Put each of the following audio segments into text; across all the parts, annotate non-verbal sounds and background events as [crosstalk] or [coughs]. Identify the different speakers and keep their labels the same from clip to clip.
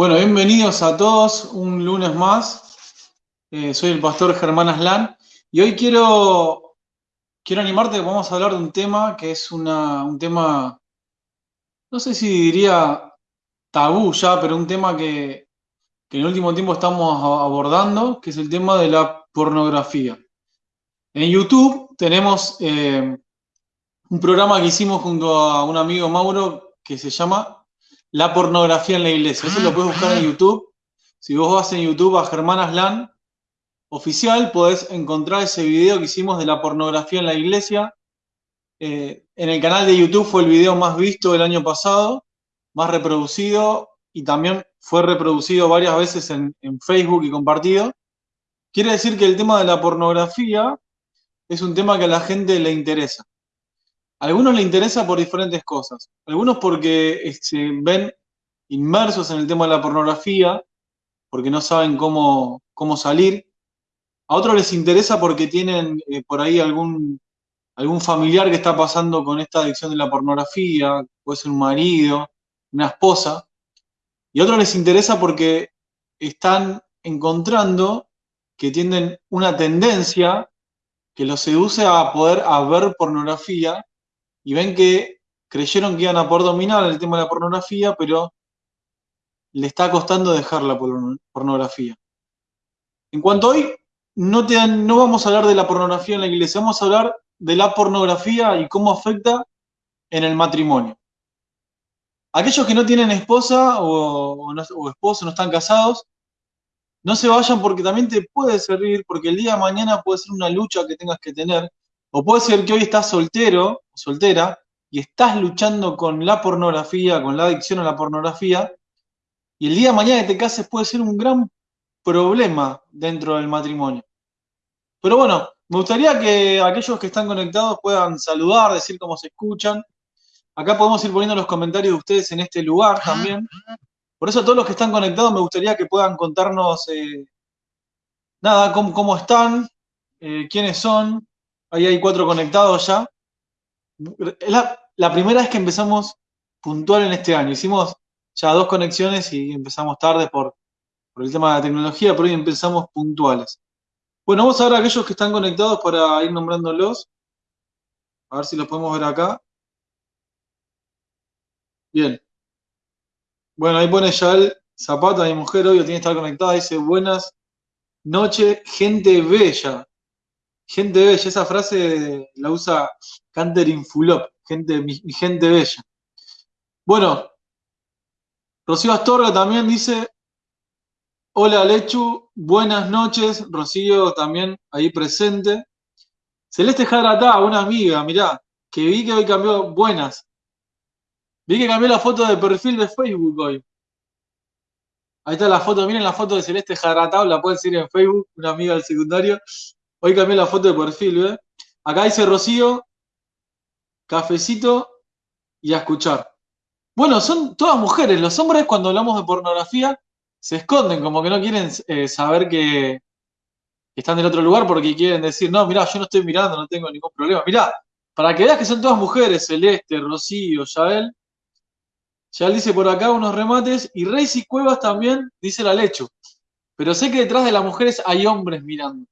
Speaker 1: Bueno, bienvenidos a todos, un lunes más. Eh, soy el pastor Germán Aslan y hoy quiero, quiero animarte, vamos a hablar de un tema que es una, un tema, no sé si diría tabú ya, pero un tema que, que en el último tiempo estamos abordando, que es el tema de la pornografía. En YouTube tenemos eh, un programa que hicimos junto a un amigo Mauro que se llama la pornografía en la iglesia. Eso lo puedes buscar en YouTube. Si vos vas en YouTube a Germán Aslan oficial, podés encontrar ese video que hicimos de la pornografía en la iglesia. Eh, en el canal de YouTube fue el video más visto del año pasado, más reproducido y también fue reproducido varias veces en, en Facebook y compartido. Quiere decir que el tema de la pornografía es un tema que a la gente le interesa. Algunos le interesa por diferentes cosas. Algunos porque se este, ven inmersos en el tema de la pornografía, porque no saben cómo, cómo salir. A otros les interesa porque tienen eh, por ahí algún, algún familiar que está pasando con esta adicción de la pornografía, puede ser un marido, una esposa. Y a otros les interesa porque están encontrando que tienen una tendencia que los seduce a poder ver pornografía y ven que creyeron que iban a poder dominar el tema de la pornografía, pero le está costando dejar la pornografía. En cuanto a hoy, no, te, no vamos a hablar de la pornografía en la iglesia, vamos a hablar de la pornografía y cómo afecta en el matrimonio. Aquellos que no tienen esposa o, o esposo, no están casados, no se vayan porque también te puede servir, porque el día de mañana puede ser una lucha que tengas que tener, o puede ser que hoy estás soltero soltera y estás luchando con la pornografía, con la adicción a la pornografía, y el día de mañana que te cases puede ser un gran problema dentro del matrimonio. Pero bueno, me gustaría que aquellos que están conectados puedan saludar, decir cómo se escuchan. Acá podemos ir poniendo los comentarios de ustedes en este lugar también. Por eso a todos los que están conectados me gustaría que puedan contarnos, eh, nada, cómo, están, eh, quiénes son, Ahí hay cuatro conectados ya. Es la, primera vez que empezamos puntual en este año. Hicimos ya dos conexiones y empezamos tarde por, el tema de la tecnología, pero hoy empezamos puntuales. Bueno, vamos a ver a aquellos que están conectados para ir nombrándolos. A ver si los podemos ver acá. Bien. Bueno, ahí pone ya el Zapata, mi mujer, hoy tiene que estar conectada. Dice, buenas noches, gente bella. Gente bella, esa frase la usa Canter Fulop, gente, mi, gente bella. Bueno, Rocío Astorga también dice, hola Lechu, buenas noches, Rocío también ahí presente. Celeste Jarata, una amiga, mirá, que vi que hoy cambió, buenas. Vi que cambió la foto de perfil de Facebook hoy. Ahí está la foto, miren la foto de Celeste Jaratá, la pueden seguir en Facebook, una amiga del secundario. Hoy cambié la foto de perfil, ¿eh? Acá dice Rocío, cafecito y a escuchar. Bueno, son todas mujeres. Los hombres cuando hablamos de pornografía se esconden, como que no quieren eh, saber que, están del otro lugar porque quieren decir, no, mirá, yo no estoy mirando, no tengo ningún problema. Mirá, para que veas que son todas mujeres, Celeste, Rocío, Yael. Yael dice por acá unos remates y Reis Cuevas también dice la lecho. Pero sé que detrás de las mujeres hay hombres mirando.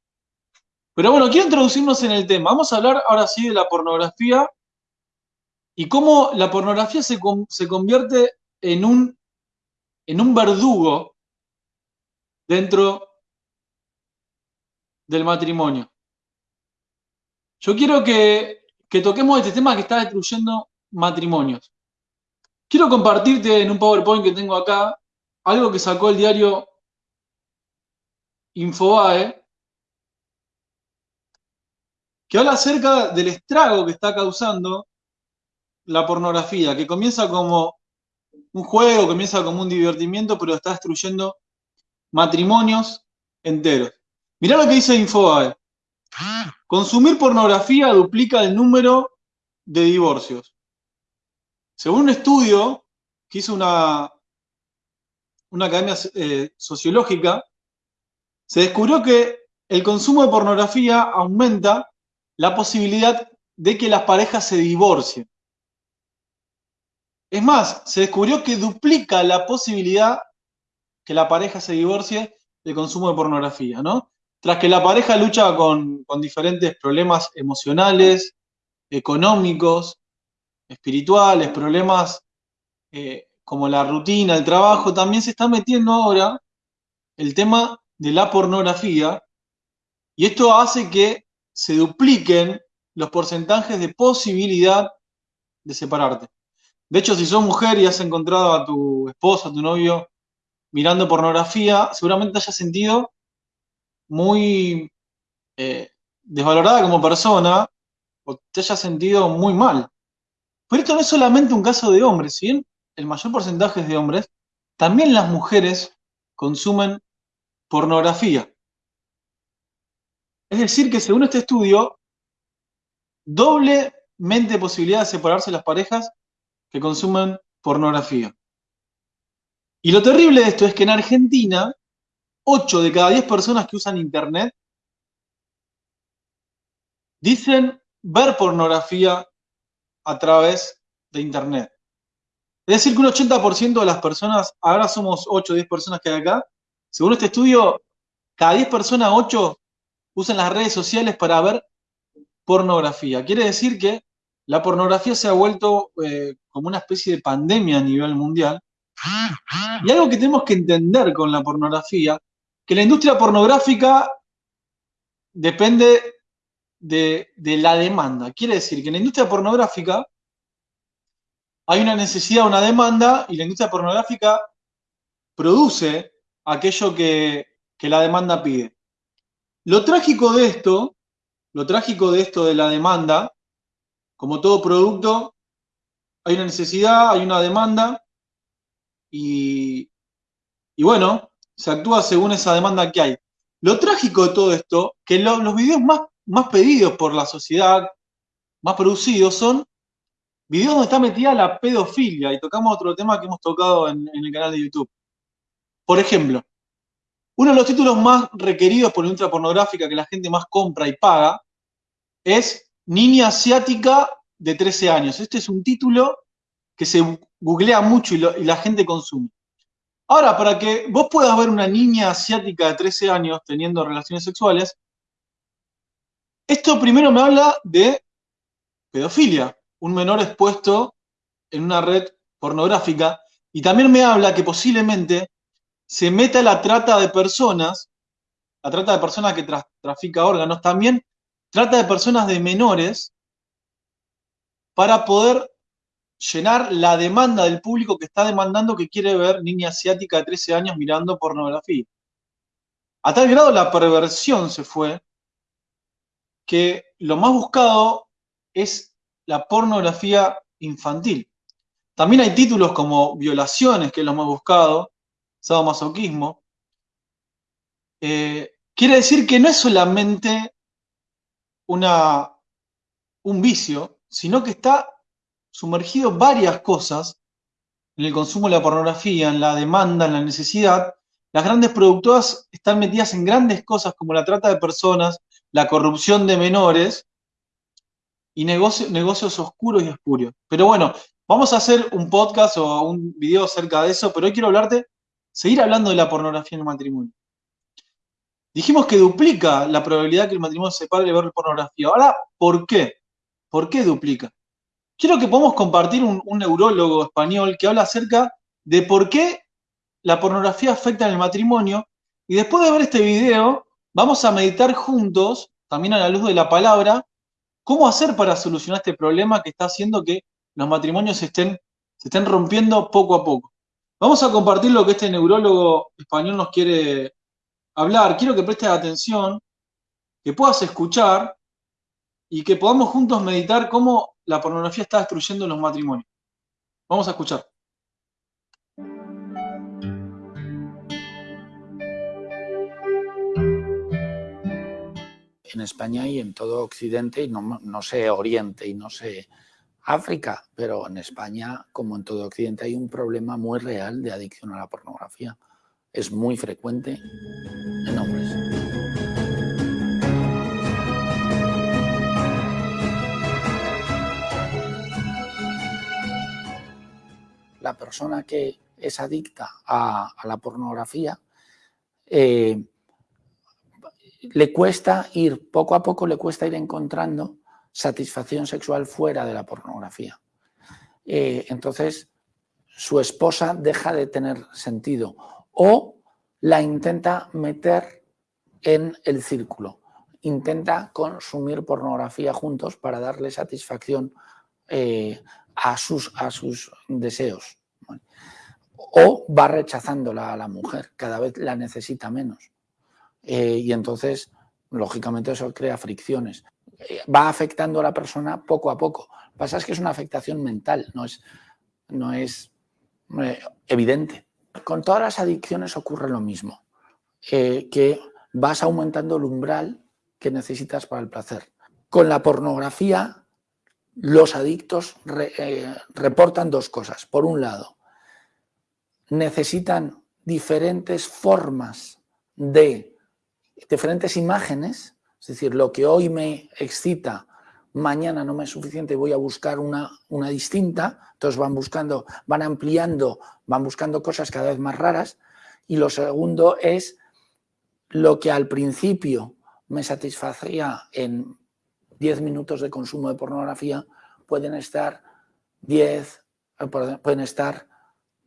Speaker 1: Pero bueno, quiero introducirnos en el tema. Vamos a hablar ahora sí de la pornografía y cómo la pornografía se, convierte en un, en un verdugo dentro del matrimonio. Yo quiero que, que toquemos este tema que está destruyendo matrimonios. Quiero compartirte en un PowerPoint que tengo acá algo que sacó el diario Infobae que habla acerca del estrago que está causando la pornografía, que comienza como un juego, comienza como un divertimiento, pero está destruyendo matrimonios enteros. Mirá lo que dice Infobae. Consumir pornografía duplica el número de divorcios. Según un estudio que hizo una, una academia eh, sociológica, se descubrió que el consumo de pornografía aumenta la posibilidad de que las parejas se divorcien. Es más, se descubrió que duplica la posibilidad que la pareja se divorcie del consumo de pornografía, ¿no? Tras que la pareja lucha con, diferentes problemas emocionales, económicos, espirituales, problemas eh, como la rutina, el trabajo, también se está metiendo ahora el tema de la pornografía y esto hace que se dupliquen los porcentajes de posibilidad de separarte. De hecho, si sos mujer y has encontrado a tu esposo, a tu novio mirando pornografía, seguramente te hayas sentido muy eh, desvalorada como persona o te hayas sentido muy mal. Pero esto no es solamente un caso de hombres, si el mayor porcentaje es de hombres, también las mujeres consumen pornografía. Es decir, que según este estudio, doblemente posibilidad de separarse las parejas que consumen pornografía. Y lo terrible de esto es que en Argentina, 8 de cada 10 personas que usan Internet dicen ver pornografía a través de Internet. Es decir, que un 80% de las personas, ahora somos 8 o 10 personas que hay acá, según este estudio, cada 10 personas, 8 usan las redes sociales para ver pornografía. Quiere decir que la pornografía se ha vuelto eh, como una especie de pandemia a nivel mundial. Y algo que tenemos que entender con la pornografía, que la industria pornográfica depende de, de la demanda. Quiere decir que en la industria pornográfica hay una necesidad, una demanda, y la industria pornográfica produce aquello que, la demanda pide. Lo trágico de esto, lo trágico de esto de la demanda, como todo producto, hay una necesidad, hay una demanda, y, bueno, se actúa según esa demanda que hay. Lo trágico de todo esto, que los videos más, más pedidos por la sociedad, más producidos, son videos donde está metida la pedofilia, y tocamos otro tema que hemos tocado en, el canal de YouTube. Por ejemplo, uno de los títulos más requeridos por la industria pornográfica que la gente más compra y paga es Niña Asiática de 13 años. Este es un título que se googlea mucho y, y, la gente consume. Ahora, para que vos puedas ver una niña asiática de 13 años teniendo relaciones sexuales, esto primero me habla de pedofilia un menor expuesto en una red pornográfica y también me habla que posiblemente se meta la trata de personas, la trata de personas que trafica órganos, también trata de personas de menores para poder llenar la demanda del público que está demandando que quiere ver niña asiática de 13 años mirando pornografía. A tal grado la perversión se fue que lo más buscado es la pornografía infantil. También hay títulos como violaciones, que es lo más buscado, sadomasoquismo. Eh, quiere decir que no es solamente una, un vicio, sino que está sumergido varias cosas en el consumo de la pornografía, en la demanda, en la necesidad. Las grandes productoras están metidas en grandes cosas como la trata de personas, la corrupción de menores, y negocios oscuros y espurios. Pero bueno, vamos a hacer un podcast o un video acerca de eso, pero hoy quiero hablarte, seguir hablando de la pornografía en el matrimonio. Dijimos que duplica la probabilidad que el matrimonio se separe de ver pornografía. Ahora, ¿por qué? ¿Por qué duplica? Quiero que podamos compartir un, un neurólogo español que habla acerca de por qué la pornografía afecta en el matrimonio. Y después de ver este video, vamos a meditar juntos, también a la luz de la palabra, ¿Cómo hacer para solucionar este problema que está haciendo que los matrimonios estén, se estén rompiendo poco a poco? Vamos a compartir lo que este neurólogo español nos quiere hablar. Quiero que prestes atención, que puedas escuchar y que podamos juntos meditar cómo la pornografía está destruyendo los matrimonios. Vamos a escuchar.
Speaker 2: en España y en todo Occidente, y no, no sé Oriente y no sé África, pero en España, como en todo Occidente, hay un problema muy real de adicción a la pornografía. Es muy frecuente en hombres. La persona que es adicta a, la pornografía, eh, le cuesta ir, poco a poco le cuesta ir encontrando satisfacción sexual fuera de la pornografía. Eh, entonces, su esposa deja de tener sentido o la intenta meter en el círculo, intenta consumir pornografía juntos para darle satisfacción eh, a, sus, a sus deseos. O va rechazándola a la mujer, cada vez la necesita menos. Eh, y entonces, lógicamente, eso crea fricciones. Eh, va afectando a la persona poco a poco. Lo que pasa es que es una afectación mental, no es, no es evidente. Con todas las adicciones ocurre lo mismo, que vas aumentando el umbral que necesitas para el placer. Con la pornografía, los adictos eh, reportan dos cosas. Por un lado, necesitan diferentes formas de, diferentes imágenes, es decir, lo que hoy me excita, mañana no me es suficiente, voy a buscar una, una distinta, entonces van buscando, van ampliando, van buscando cosas cada vez más raras. Y lo segundo es lo que al principio me satisfacía en 10 minutos de consumo de pornografía, pueden estar 10, eh, pueden estar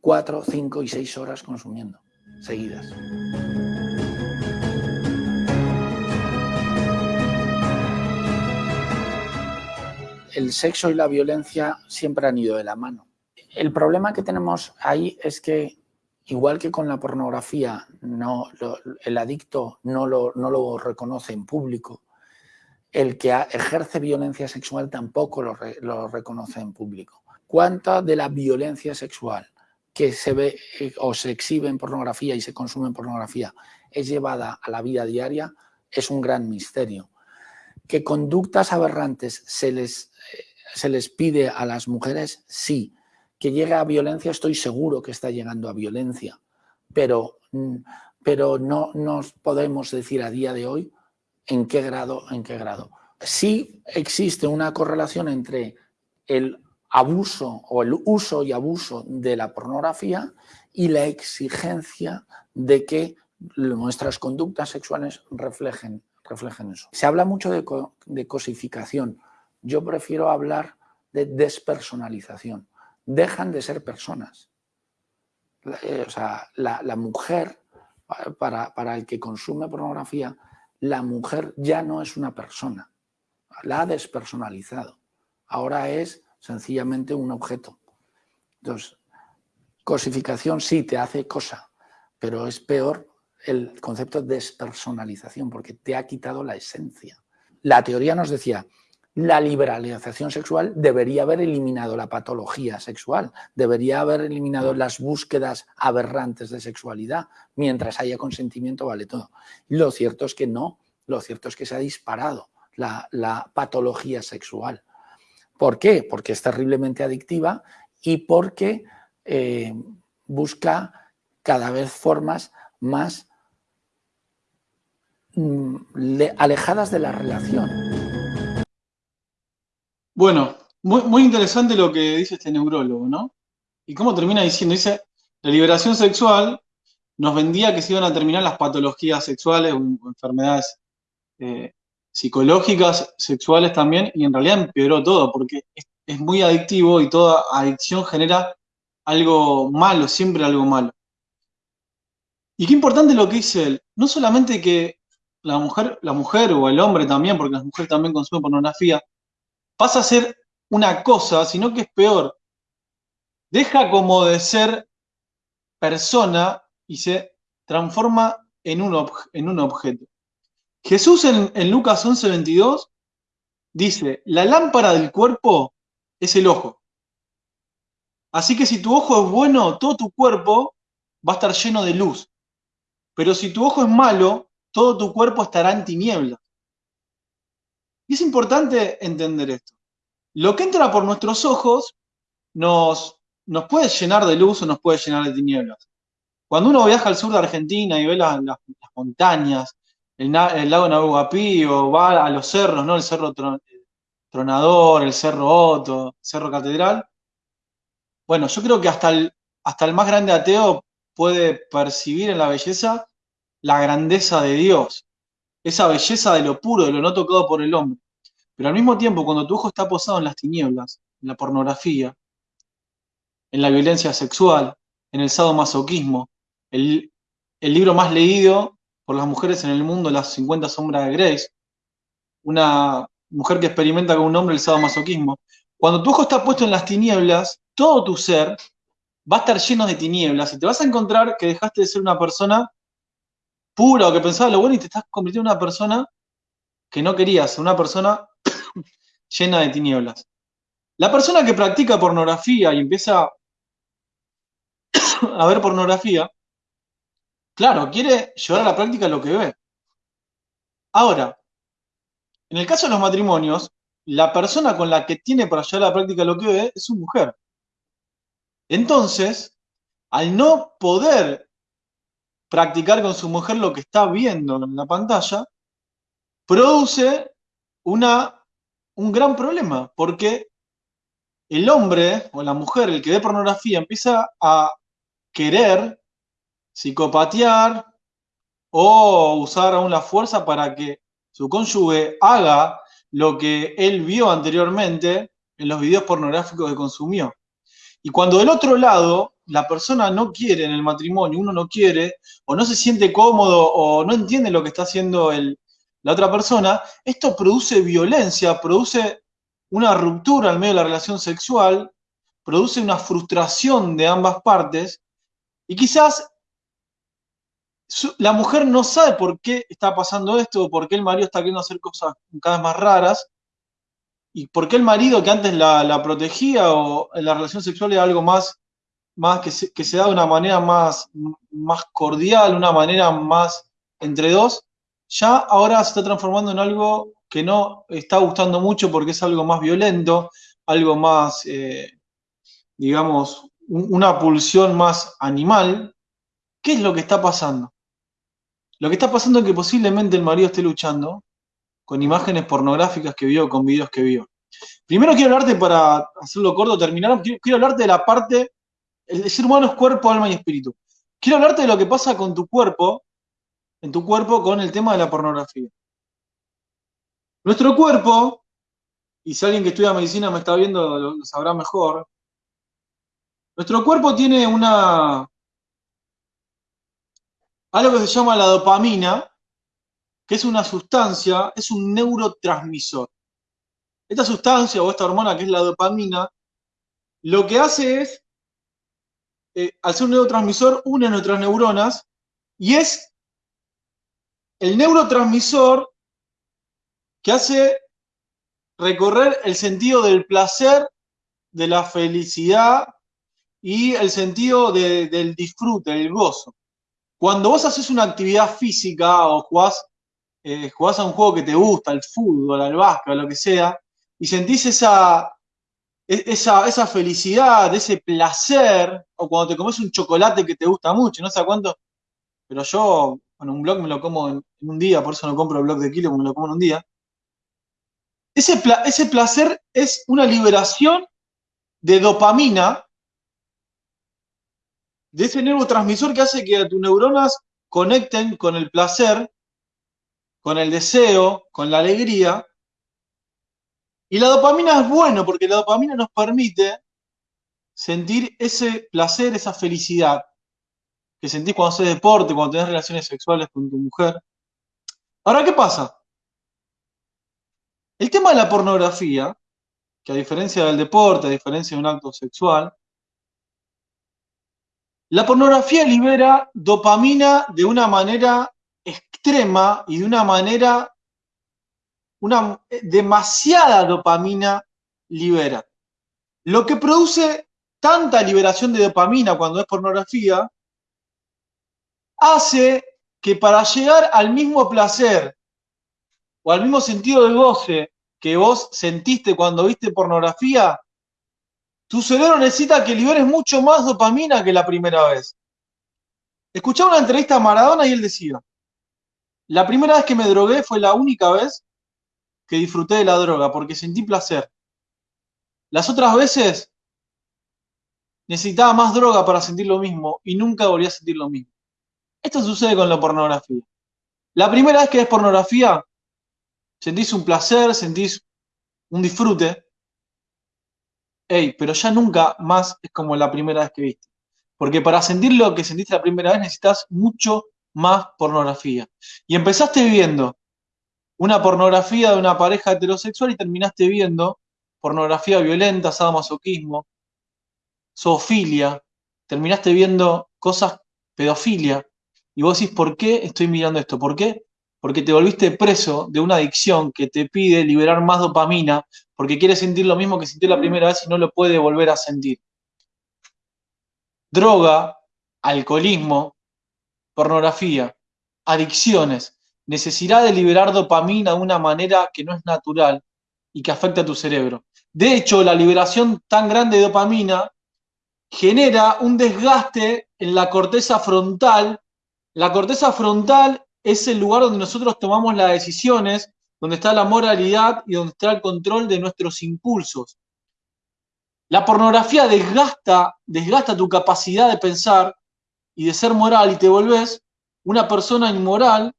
Speaker 2: 4, 5 y 6 horas consumiendo seguidas. El sexo y la violencia siempre han ido de la mano. El problema que tenemos ahí es que igual que con la pornografía, no, el adicto no lo, no lo, reconoce en público, el que ejerce violencia sexual tampoco lo, lo, reconoce en público. ¿Cuánta de la violencia sexual que se ve eh, o se exhibe en pornografía y se consume en pornografía es llevada a la vida diaria? Es un gran misterio. ¿Que conductas aberrantes se les, eh, se les pide a las mujeres? Sí que llega a violencia, estoy seguro que está llegando a violencia, pero, mm, pero no nos podemos decir a día de hoy en qué grado, en qué grado. Sí existe una correlación entre el abuso o el uso y abuso de la pornografía y la exigencia de que nuestras conductas sexuales reflejen, reflejen eso. Se habla mucho de, de cosificación. Yo prefiero hablar de despersonalización dejan de ser personas. Eh, o sea, la, mujer, para, para, el que consume pornografía, la mujer ya no es una persona, la ha despersonalizado. Ahora es sencillamente un objeto. Entonces, cosificación sí te hace cosa, pero es peor el concepto de despersonalización porque te ha quitado la esencia. La teoría nos decía, la liberalización sexual debería haber eliminado la patología sexual, debería haber eliminado las búsquedas aberrantes de sexualidad. Mientras haya consentimiento vale todo. Lo cierto es que no, lo cierto es que se ha disparado la, patología sexual. ¿Por qué? Porque es terriblemente adictiva y porque eh, busca cada vez formas más alejadas de la relación.
Speaker 1: Bueno, muy, interesante lo que dice este neurólogo, ¿no? Y cómo termina diciendo, dice, la liberación sexual nos vendía que se iban a terminar las patologías sexuales o enfermedades eh, psicológicas, sexuales también, y en realidad empeoró todo, porque es, es, muy adictivo y toda adicción genera algo malo, siempre algo malo. Y qué importante lo que dice él, no solamente que la mujer, la mujer o el hombre también, porque las mujeres también consumen pornografía, pasa a ser una cosa, sino que es peor. Deja como de ser persona y se transforma en un, en un objeto. Jesús en, en Lucas 11:22 dice, la lámpara del cuerpo es el ojo. Así que si tu ojo es bueno, todo tu cuerpo va a estar lleno de luz. Pero si tu ojo es malo, todo tu cuerpo estará en tinieblas. Y es importante entender esto. Lo que entra por nuestros ojos nos, nos puede llenar de luz o nos puede llenar de tinieblas. Cuando uno viaja al sur de Argentina y ve las, montañas, el, lago Nahuapí o va a los cerros, ¿no? El Cerro Tronador, el Cerro Otto, el Cerro Catedral. Bueno, yo creo que el hasta el más grande ateo puede percibir en la belleza la grandeza de Dios, esa belleza de lo puro, de lo no tocado por el hombre. Pero al mismo tiempo, cuando tu ojo está posado en las tinieblas, en la pornografía, en la violencia sexual, en el sadomasoquismo, el, el libro más leído por las mujeres en el mundo, Las 50 sombras de Grace, una mujer que experimenta con un hombre el sadomasoquismo. Cuando tu ojo está puesto en las tinieblas, todo tu ser va a estar lleno de tinieblas y te vas a encontrar que dejaste de ser una persona pura o que pensaba lo bueno y te estás convirtiendo en una persona que no querías, una persona [coughs] llena de tinieblas. La persona que practica pornografía y empieza [coughs] a ver pornografía, claro, quiere llevar a la práctica lo que ve. Ahora, en el caso de los matrimonios, la persona con la que tiene para llevar a la práctica lo que ve es su mujer. Entonces, al no poder practicar con su mujer lo que está viendo en la pantalla, produce una, un gran problema, porque el hombre o la mujer, el que ve pornografía, empieza a querer psicopatear o usar aún la fuerza para que su cónyuge haga lo que él vio anteriormente en los videos pornográficos que consumió. Y cuando del otro lado la persona no quiere en el matrimonio, uno no quiere, o no se siente cómodo, o no entiende lo que está haciendo el, la otra persona, esto produce violencia, produce una ruptura al medio de la relación sexual, produce una frustración de ambas partes, y quizás la mujer no sabe por qué está pasando esto, por qué el marido está queriendo hacer cosas cada vez más raras, y por qué el marido que antes la, protegía o la relación sexual era algo más, más que, se, da de una manera más, más cordial, una manera más entre dos, ya ahora se está transformando en algo que no está gustando mucho porque es algo más violento, algo más, eh, digamos, una pulsión más animal. ¿Qué es lo que está pasando? Lo que está pasando es que posiblemente el marido esté luchando con imágenes pornográficas que vio, con videos que vio. Primero quiero hablarte, para hacerlo corto, terminar, quiero, hablarte de la parte, el ser humano es cuerpo, alma y espíritu. Quiero hablarte de lo que pasa con tu cuerpo, en tu cuerpo, con el tema de la pornografía. Nuestro cuerpo, y si alguien que estudia medicina me está viendo lo sabrá mejor, nuestro cuerpo tiene una, algo que se llama la dopamina, que es una sustancia, es un neurotransmisor. Esta sustancia o esta hormona que es la dopamina, lo que hace es, eh, al ser un neurotransmisor, une nuestras neuronas y es el neurotransmisor que hace recorrer el sentido del placer, de la felicidad y el sentido del disfrute, del gozo. Cuando vos haces una actividad física o jugás, eh, a un juego que te gusta, el fútbol, el básquet, lo que sea, y sentís esa, esa, esa felicidad, ese placer, o cuando te comes un chocolate que te gusta mucho, no sé cuánto, pero yo, bueno, un blog me lo como en, un día, por eso no compro el blog de kilo, me lo como en un día. Ese, ese placer es una liberación de dopamina, de ese neurotransmisor que hace que tus neuronas conecten con el placer, con el deseo, con la alegría, y la dopamina es bueno porque la dopamina nos permite sentir ese placer, esa felicidad que sentís cuando haces deporte, cuando tenés relaciones sexuales con tu mujer. Ahora, ¿qué pasa? El tema de la pornografía, que a diferencia del deporte, a diferencia de un acto sexual, la pornografía libera dopamina de una manera extrema y de una manera una eh, demasiada dopamina libera. Lo que produce tanta liberación de dopamina cuando es pornografía, hace que para llegar al mismo placer o al mismo sentido de goce que vos sentiste cuando viste pornografía, tu cerebro necesita que liberes mucho más dopamina que la primera vez. Escuchaba una entrevista a Maradona y él decía, la primera vez que me drogué fue la única vez que disfruté de la droga porque sentí placer. Las otras veces necesitaba más droga para sentir lo mismo y nunca volvía a sentir lo mismo. Esto sucede con la pornografía. La primera vez que ves pornografía, sentís un placer, sentís un disfrute. Ey, pero ya nunca más es como la primera vez que viste. Porque para sentir lo que sentiste la primera vez necesitas mucho más pornografía. Y empezaste viendo una pornografía de una pareja heterosexual y terminaste viendo pornografía violenta, sadomasoquismo, zoofilia, terminaste viendo cosas, pedofilia, y vos decís, ¿por qué estoy mirando esto? ¿Por qué? Porque te volviste preso de una adicción que te pide liberar más dopamina, porque quiere sentir lo mismo que sintió la primera vez y no lo puede volver a sentir. Droga, alcoholismo, pornografía, adicciones, necesidad de liberar dopamina de una manera que no es natural y que afecta a tu cerebro. De hecho, la liberación tan grande de dopamina genera un desgaste en la corteza frontal. La corteza frontal es el lugar donde nosotros tomamos las decisiones, donde está la moralidad y donde está el control de nuestros impulsos. La pornografía desgasta, desgasta tu capacidad de pensar y de ser moral y te volvés una persona inmoral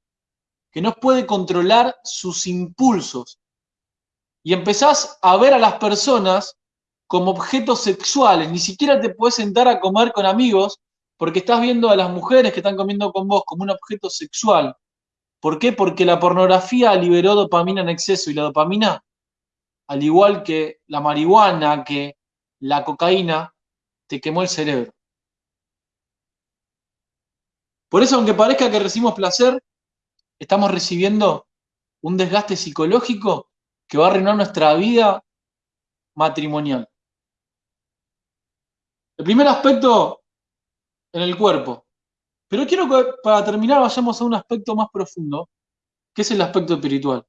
Speaker 1: que no puede controlar sus impulsos. Y empezás a ver a las personas como objetos sexuales, ni siquiera te puedes sentar a comer con amigos porque estás viendo a las mujeres que están comiendo con vos como un objeto sexual. ¿Por qué? Porque la pornografía liberó dopamina en exceso y la dopamina, al igual que la marihuana, que la cocaína, te quemó el cerebro. Por eso, aunque parezca que recibimos placer, estamos recibiendo un desgaste psicológico que va a arruinar nuestra vida matrimonial. El primer aspecto en el cuerpo. Pero quiero que para terminar vayamos a un aspecto más profundo, que es el aspecto espiritual.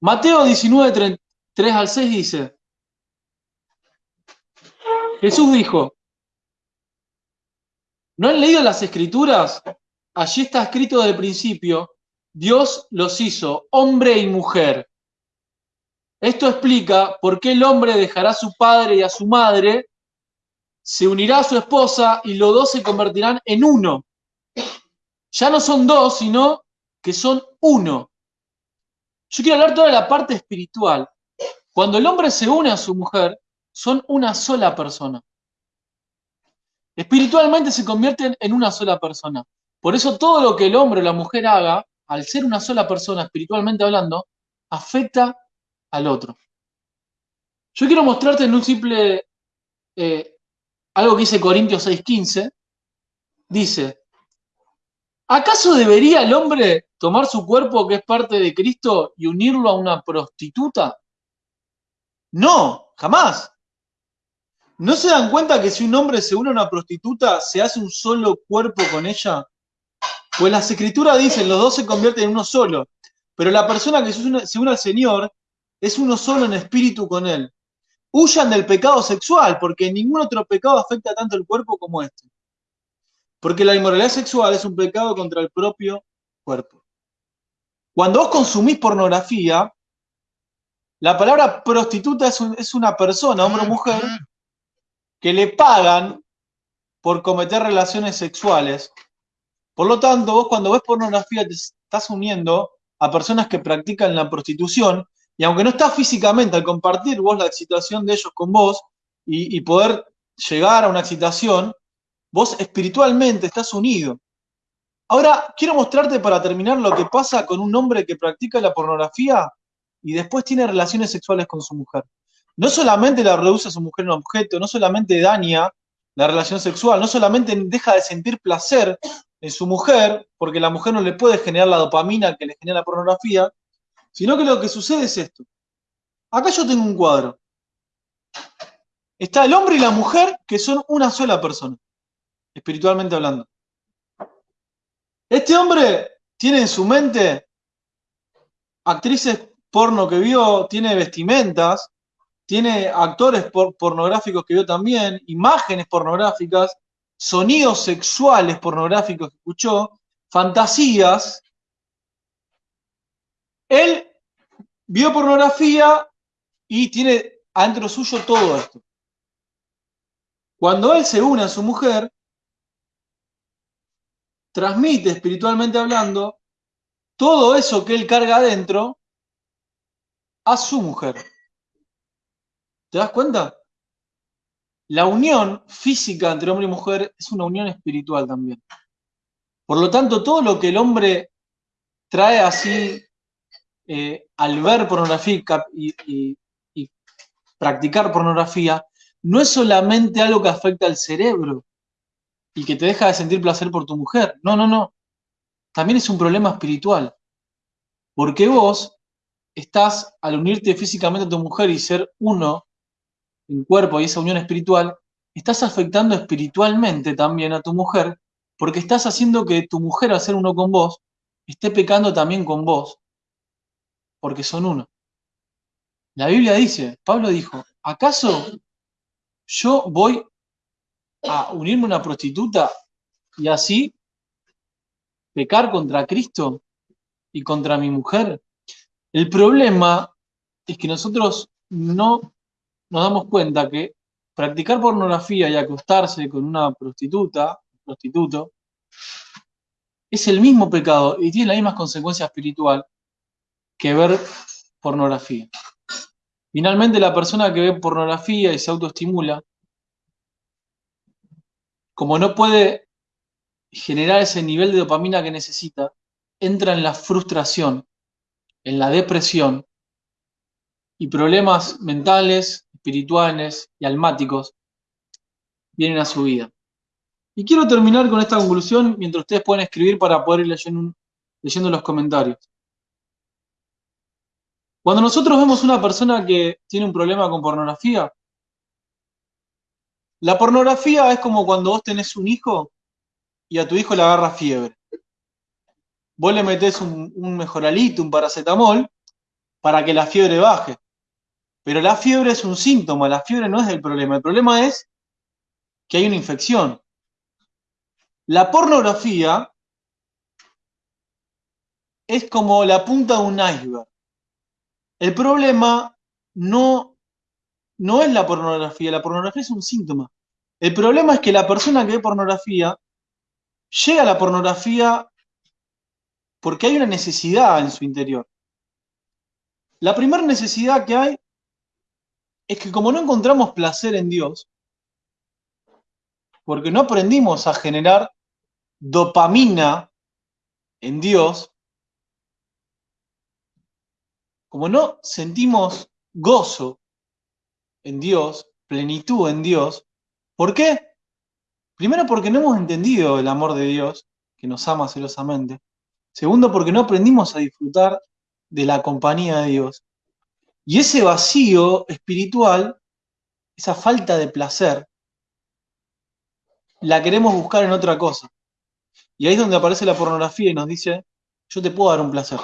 Speaker 1: Mateo 19, 3 al 6 dice, Jesús dijo, ¿no han leído las escrituras? Allí está escrito desde el principio, Dios los hizo hombre y mujer. Esto explica por qué el hombre dejará a su padre y a su madre, se unirá a su esposa y los dos se convertirán en uno. Ya no son dos, sino que son uno. Yo quiero hablar toda la parte espiritual. Cuando el hombre se une a su mujer, son una sola persona. Espiritualmente se convierten en una sola persona. Por eso todo lo que el hombre o la mujer haga, al ser una sola persona, espiritualmente hablando, afecta al otro. Yo quiero mostrarte en un simple, eh, algo que dice Corintios 6:15, dice, ¿acaso debería el hombre tomar su cuerpo que es parte de Cristo y unirlo a una prostituta? No, jamás. ¿No se dan cuenta que si un hombre se une a una prostituta, se hace un solo cuerpo con ella? Pues las escrituras dicen, los dos se convierten en uno solo. Pero la persona que se une, al Señor es uno solo en espíritu con Él. Huyan del pecado sexual, porque ningún otro pecado afecta tanto el cuerpo como este. Porque la inmoralidad sexual es un pecado contra el propio cuerpo. Cuando vos consumís pornografía, la palabra prostituta es, es una persona, hombre o mujer, que le pagan por cometer relaciones sexuales por lo tanto, vos cuando ves pornografía te estás uniendo a personas que practican la prostitución y aunque no estás físicamente al compartir vos la excitación de ellos con vos y, poder llegar a una excitación, vos espiritualmente estás unido. Ahora, quiero mostrarte para terminar lo que pasa con un hombre que practica la pornografía y después tiene relaciones sexuales con su mujer. No solamente la reduce a su mujer en un objeto, no solamente daña la relación sexual, no solamente deja de sentir placer en su mujer, porque la mujer no le puede generar la dopamina que le genera la pornografía, sino que lo que sucede es esto. Acá yo tengo un cuadro. Está el hombre y la mujer que son una sola persona, espiritualmente hablando. Este hombre tiene en su mente actrices porno que vio, tiene vestimentas, tiene actores pornográficos que vio también, imágenes pornográficas, sonidos sexuales pornográficos que escuchó, fantasías. Él vio pornografía y tiene adentro suyo todo esto. Cuando él se une a su mujer, transmite espiritualmente hablando todo eso que él carga adentro a su mujer. ¿Te das cuenta? La unión física entre hombre y mujer es una unión espiritual también. Por lo tanto, todo lo que el hombre trae así eh, al ver pornografía y, y practicar pornografía, no es solamente algo que afecta al cerebro y que te deja de sentir placer por tu mujer. No, no, no. También es un problema espiritual. Porque vos estás, al unirte físicamente a tu mujer y ser uno en cuerpo y esa unión espiritual, estás afectando espiritualmente también a tu mujer, porque estás haciendo que tu mujer, al ser uno con vos, esté pecando también con vos, porque son uno. La Biblia dice, Pablo dijo, ¿acaso yo voy a unirme a una prostituta y así pecar contra Cristo y contra mi mujer? El problema es que nosotros no nos damos cuenta que practicar pornografía y acostarse con una prostituta, prostituto, es el mismo pecado y tiene la misma consecuencia espiritual que ver pornografía. Finalmente, la persona que ve pornografía y se autoestimula, como no puede generar ese nivel de dopamina que necesita, entra en la frustración, en la depresión y problemas mentales, espirituales y almáticos vienen a su vida. Y quiero terminar con esta conclusión mientras ustedes pueden escribir para poder ir leyendo, leyendo los comentarios. Cuando nosotros vemos una persona que tiene un problema con pornografía, la pornografía es como cuando vos tenés un hijo y a tu hijo le agarra fiebre. Vos le metés un, un mejoralito, un paracetamol, para que la fiebre baje. Pero la fiebre es un síntoma, la fiebre no es el problema. El problema es que hay una infección. La pornografía es como la punta de un iceberg. El problema no, no es la pornografía, la pornografía es un síntoma. El problema es que la persona que ve pornografía llega a la pornografía porque hay una necesidad en su interior. La primera necesidad que hay es que como no encontramos placer en Dios, porque no aprendimos a generar dopamina en Dios, como no sentimos gozo en Dios, plenitud en Dios, ¿por qué? Primero porque no hemos entendido el amor de Dios, que nos ama celosamente. Segundo porque no aprendimos a disfrutar de la compañía de Dios. Y ese vacío espiritual, esa falta de placer, la queremos buscar en otra cosa. Y ahí es donde aparece la pornografía y nos dice, yo te puedo dar un placer.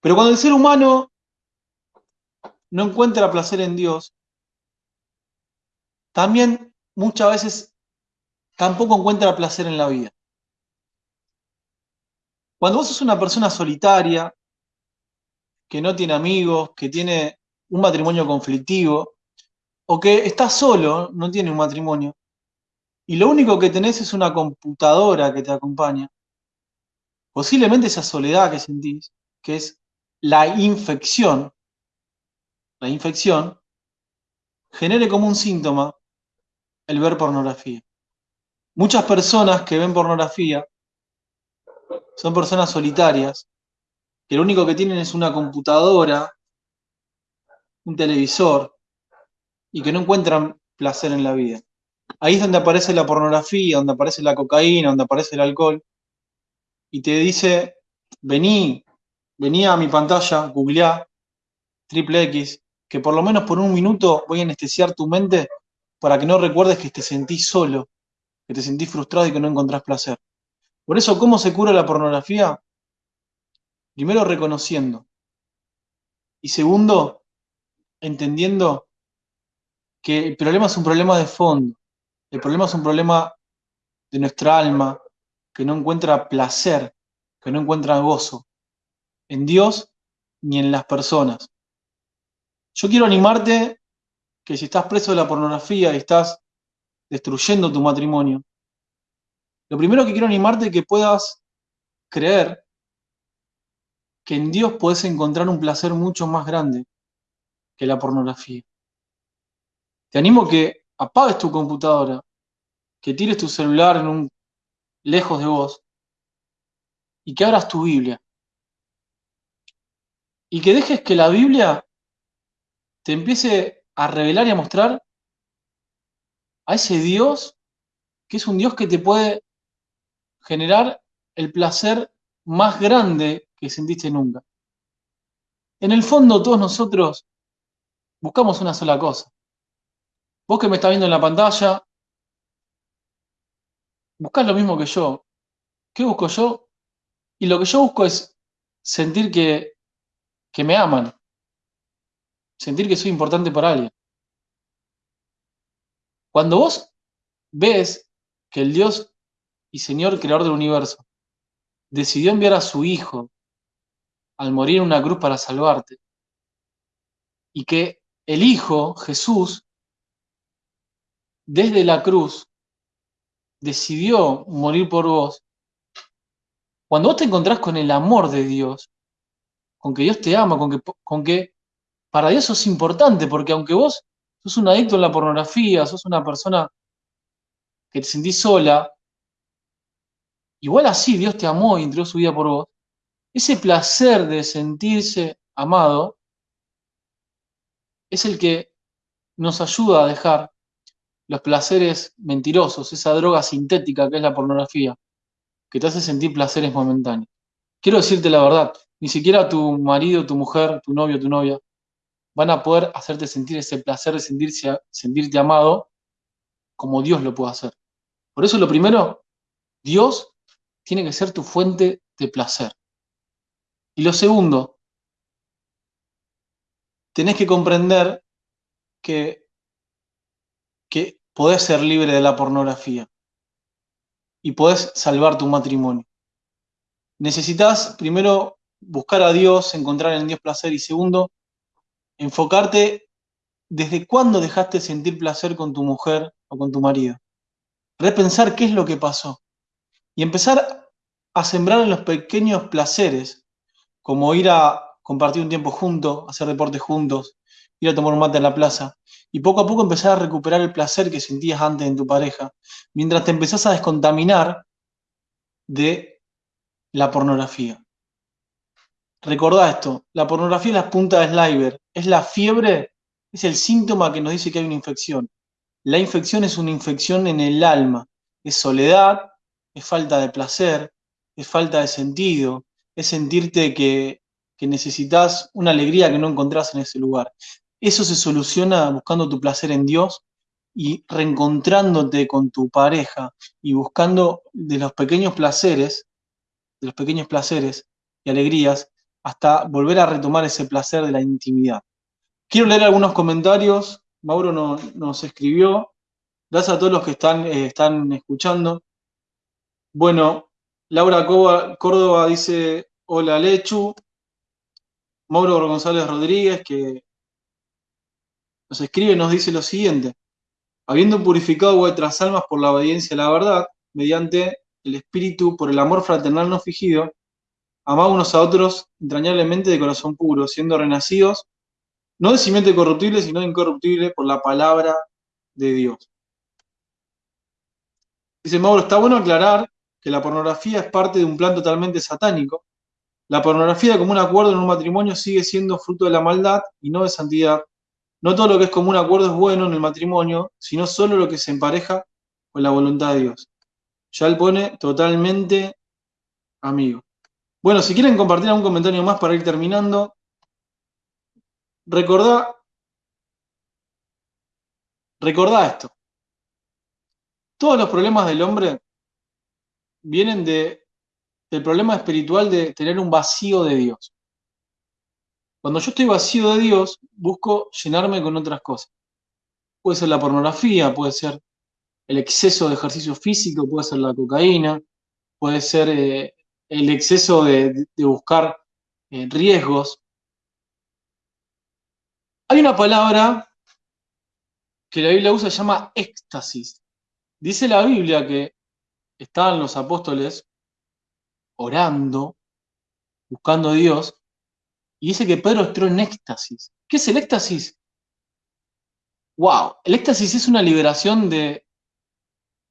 Speaker 1: Pero cuando el ser humano no encuentra placer en Dios, también muchas veces tampoco encuentra placer en la vida. Cuando vos sos una persona solitaria, que no tiene amigos, que tiene un matrimonio conflictivo, o que está solo, no tiene un matrimonio, y lo único que tenés es una computadora que te acompaña, posiblemente esa soledad que sentís, que es la infección, la infección, genere como un síntoma el ver pornografía. Muchas personas que ven pornografía son personas solitarias, que lo único que tienen es una computadora, un televisor, y que no encuentran placer en la vida. Ahí es donde aparece la pornografía, donde aparece la cocaína, donde aparece el alcohol, y te dice, vení, vení a mi pantalla, googleá, triple X, que por lo menos por un minuto voy a anestesiar tu mente para que no recuerdes que te sentís solo, que te sentís frustrado y que no encontrás placer. Por eso, ¿cómo se cura la pornografía? Primero, reconociendo. Y segundo, entendiendo que el problema es un problema de fondo. El problema es un problema de nuestra alma, que no encuentra placer, que no encuentra gozo en Dios ni en las personas. Yo quiero animarte que si estás preso de la pornografía y estás destruyendo tu matrimonio, lo primero que quiero animarte es que puedas creer que en Dios puedes encontrar un placer mucho más grande que la pornografía. Te animo que apagues tu computadora, que tires tu celular en un, lejos de vos y que abras tu Biblia. Y que dejes que la Biblia te empiece a revelar y a mostrar a ese Dios que es un Dios que te puede generar el placer más grande que sentiste nunca. En el fondo todos nosotros buscamos una sola cosa. Vos que me estás viendo en la pantalla, buscas lo mismo que yo. ¿Qué busco yo? Y lo que yo busco es sentir que, que me aman, sentir que soy importante para alguien. Cuando vos ves que el Dios y Señor Creador del universo decidió enviar a su Hijo al morir en una cruz para salvarte, y que el Hijo, Jesús, desde la cruz, decidió morir por vos, cuando vos te encontrás con el amor de Dios, con que Dios te ama, con que, para Dios sos importante, porque aunque vos sos un adicto a la pornografía, sos una persona que te sentís sola, igual así Dios te amó y entregó su vida por vos, ese placer de sentirse amado es el que nos ayuda a dejar los placeres mentirosos, esa droga sintética que es la pornografía, que te hace sentir placeres momentáneos. Quiero decirte la verdad, ni siquiera tu marido, tu mujer, tu novio, tu novia, van a poder hacerte sentir ese placer de sentirse, sentirte amado como Dios lo puede hacer. Por eso lo primero, Dios tiene que ser tu fuente de placer. Y lo segundo, tenés que comprender que, que podés ser libre de la pornografía y podés salvar tu matrimonio. Necesitas primero buscar a Dios, encontrar en Dios placer y segundo, enfocarte desde cuándo dejaste sentir placer con tu mujer o con tu marido. Repensar qué es lo que pasó y empezar a sembrar en los pequeños placeres, como ir a compartir un tiempo juntos, hacer deporte juntos, ir a tomar un mate en la plaza, y poco a poco empezar a recuperar el placer que sentías antes en tu pareja, mientras te empezás a descontaminar de la pornografía. Recordá esto, la pornografía es la punta de sliver, es la fiebre, es el síntoma que nos dice que hay una infección. La infección es una infección en el alma, es soledad, es falta de placer, es falta de sentido, es sentirte que, necesitas una alegría que no encontrás en ese lugar. Eso se soluciona buscando tu placer en Dios y reencontrándote con tu pareja y buscando de los pequeños placeres, de los pequeños placeres y alegrías, hasta volver a retomar ese placer de la intimidad. Quiero leer algunos comentarios. Mauro nos escribió. Gracias a todos los que están, eh, están escuchando. Bueno, Laura Córdoba dice, hola Lechu. Mauro González Rodríguez, que nos escribe, nos dice lo siguiente. Habiendo purificado vuestras almas por la obediencia a la verdad, mediante el Espíritu, por el amor fraternal no fingido, amad unos a otros entrañablemente de corazón puro, siendo renacidos, no de simiente corruptible, sino incorruptible por la palabra de Dios. Dice Mauro, está bueno aclarar que la pornografía es parte de un plan totalmente satánico. La pornografía como un acuerdo en un matrimonio sigue siendo fruto de la maldad y no de santidad. No todo lo que es como un acuerdo es bueno en el matrimonio, sino solo lo que se empareja con la voluntad de Dios. Ya él pone totalmente amigo. Bueno, si quieren compartir algún comentario más para ir terminando, recordá, recordá esto. Todos los problemas del hombre vienen de, del problema espiritual de tener un vacío de Dios. Cuando yo estoy vacío de Dios, busco llenarme con otras cosas. Puede ser la pornografía, puede ser el exceso de ejercicio físico, puede ser la cocaína, puede ser eh, el exceso de, buscar eh, riesgos. Hay una palabra que la Biblia usa se llama éxtasis. Dice la Biblia que estaban los apóstoles orando, buscando a Dios, y dice que Pedro entró en éxtasis. ¿Qué es el éxtasis? ¡Wow! El éxtasis es una liberación de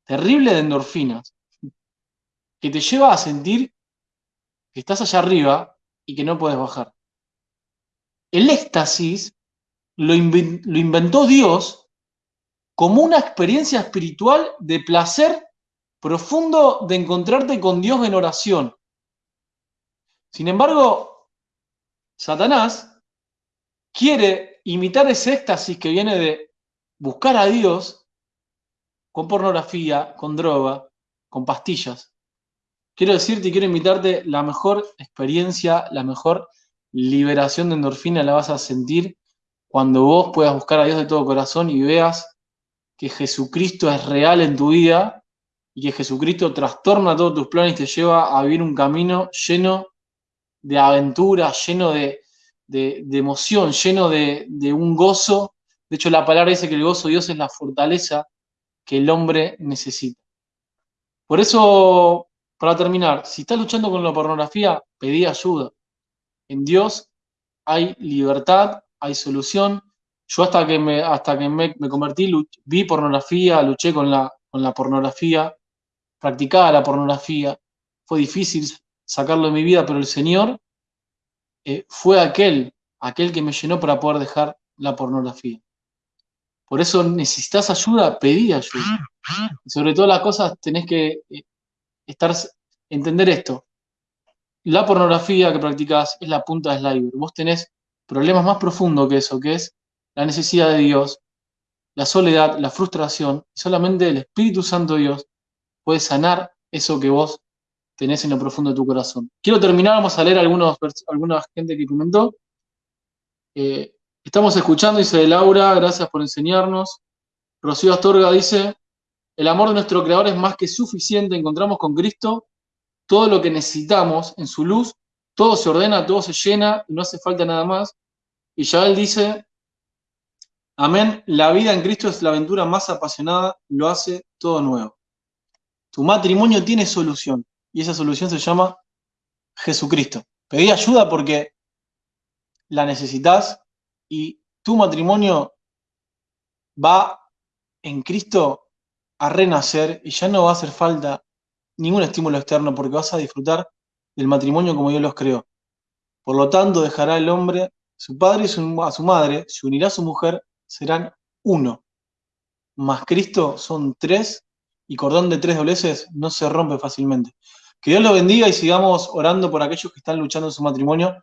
Speaker 1: terrible de endorfinas que te lleva a sentir que estás allá arriba y que no puedes bajar. El éxtasis lo, lo inventó Dios como una experiencia espiritual de placer profundo de encontrarte con Dios en oración. Sin embargo, Satanás quiere imitar ese éxtasis que viene de buscar a Dios con pornografía, con droga, con pastillas. Quiero decirte y quiero invitarte, la mejor experiencia, la mejor liberación de endorfina la vas a sentir cuando vos puedas buscar a Dios de todo corazón y veas que Jesucristo es real en tu vida y que Jesucristo trastorna todos tus planes y te lleva a vivir un camino lleno de aventura, lleno de, emoción, lleno de, de, un gozo. De hecho, la palabra dice que el gozo de Dios es la fortaleza que el hombre necesita. Por eso, para terminar, si estás luchando con la pornografía, pedí ayuda. En Dios hay libertad, hay solución. Yo hasta que me, hasta que me, convertí, vi pornografía, luché con la, con la pornografía, practicaba la pornografía, fue difícil sacarlo de mi vida, pero el Señor eh, fue aquel, aquel que me llenó para poder dejar la pornografía. Por eso necesitas ayuda, pedí ayuda. sobre todas las cosas tenés que eh, estar, entender esto. La pornografía que practicás es la punta del iceberg. Vos tenés problemas más profundos que eso, que es la necesidad de Dios, la soledad, la frustración, y solamente el Espíritu Santo Dios puede sanar eso que vos tenés en lo profundo de tu corazón. Quiero terminar, vamos a leer algunos, alguna gente que comentó. Eh, estamos escuchando, dice Laura, gracias por enseñarnos. Rocío Astorga dice, el amor de nuestro Creador es más que suficiente, encontramos con Cristo todo lo que necesitamos en su luz, todo se ordena, todo se llena, y no hace falta nada más. Y ya dice, amén, la vida en Cristo es la aventura más apasionada, lo hace todo nuevo. Tu matrimonio tiene solución y esa solución se llama Jesucristo. Pedí ayuda porque la necesitas y tu matrimonio va en Cristo a renacer y ya no va a hacer falta ningún estímulo externo porque vas a disfrutar del matrimonio como Dios los creó. Por lo tanto, dejará el hombre su padre y a su madre, se unirá a su mujer, serán uno. Más Cristo son tres y cordón de tres dobleces no se rompe fácilmente. Que Dios lo bendiga y sigamos orando por aquellos que están luchando en su matrimonio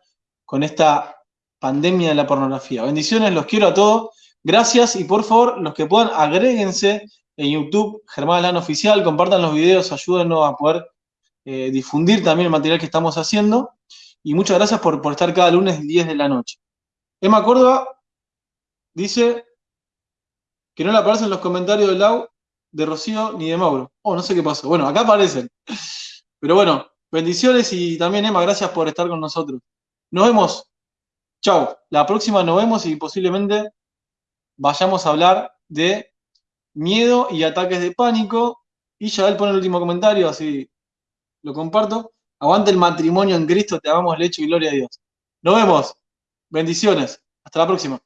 Speaker 1: con esta pandemia de la pornografía. Bendiciones, los quiero a todos. Gracias y por favor, los que puedan, agréguense en YouTube, Germán Lano Oficial, compartan los videos, ayúdenos a poder eh, difundir también el material que estamos haciendo. Y muchas gracias por, por estar cada lunes 10 de la noche. Emma Córdoba dice que no le aparecen los comentarios de Lau de Rocío ni de Mauro. Oh, no sé qué pasó. Bueno, acá aparecen. Pero bueno, bendiciones y también Emma, gracias por estar con nosotros. Nos vemos. Chao. La próxima nos vemos y posiblemente vayamos a hablar de miedo y ataques de pánico. Y ya él pone el último comentario, así lo comparto. Aguante el matrimonio en Cristo, te amamos, lecho y gloria a Dios. Nos vemos. Bendiciones. Hasta la próxima.